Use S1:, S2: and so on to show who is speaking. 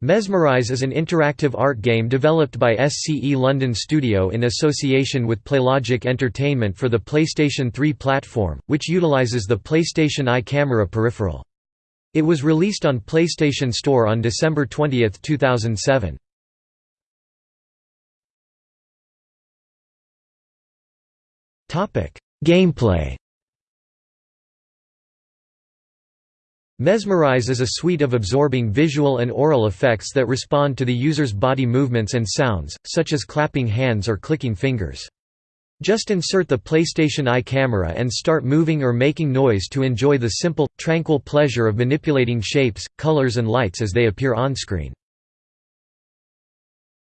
S1: Mesmerize is an interactive art game developed by SCE London Studio in association with Playlogic Entertainment for the PlayStation 3 platform, which utilises the PlayStation Eye camera peripheral. It was released on PlayStation Store on December 20, 2007. Gameplay Mesmerize is a suite of absorbing visual and aural effects that respond to the user's body movements and sounds, such as clapping hands or clicking fingers. Just insert the PlayStation Eye camera and start moving or making noise to enjoy the simple, tranquil pleasure of manipulating shapes, colors and lights as they appear on-screen.